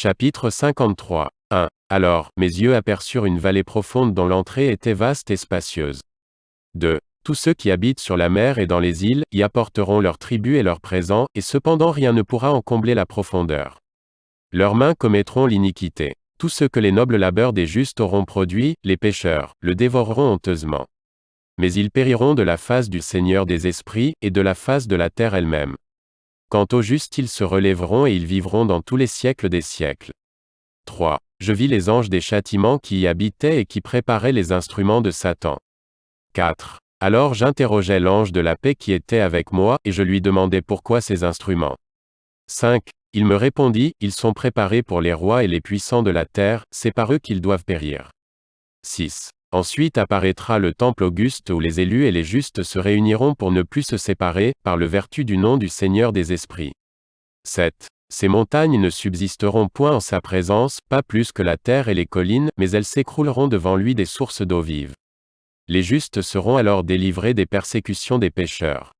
Chapitre 53. 1. Alors, mes yeux aperçurent une vallée profonde dont l'entrée était vaste et spacieuse. 2. Tous ceux qui habitent sur la mer et dans les îles, y apporteront leurs tribus et leurs présents, et cependant rien ne pourra en combler la profondeur. Leurs mains commettront l'iniquité. Tout ce que les nobles labeurs des justes auront produit, les pécheurs, le dévoreront honteusement. Mais ils périront de la face du Seigneur des esprits, et de la face de la terre elle-même. Quant aux justes ils se relèveront et ils vivront dans tous les siècles des siècles. 3. Je vis les anges des châtiments qui y habitaient et qui préparaient les instruments de Satan. 4. Alors j'interrogeai l'ange de la paix qui était avec moi, et je lui demandai pourquoi ces instruments. 5. Il me répondit, Ils sont préparés pour les rois et les puissants de la terre, c'est par eux qu'ils doivent périr. 6. Ensuite apparaîtra le temple auguste où les élus et les justes se réuniront pour ne plus se séparer, par le vertu du nom du Seigneur des esprits. 7. Ces montagnes ne subsisteront point en sa présence, pas plus que la terre et les collines, mais elles s'écrouleront devant lui des sources d'eau vive. Les justes seront alors délivrés des persécutions des pécheurs.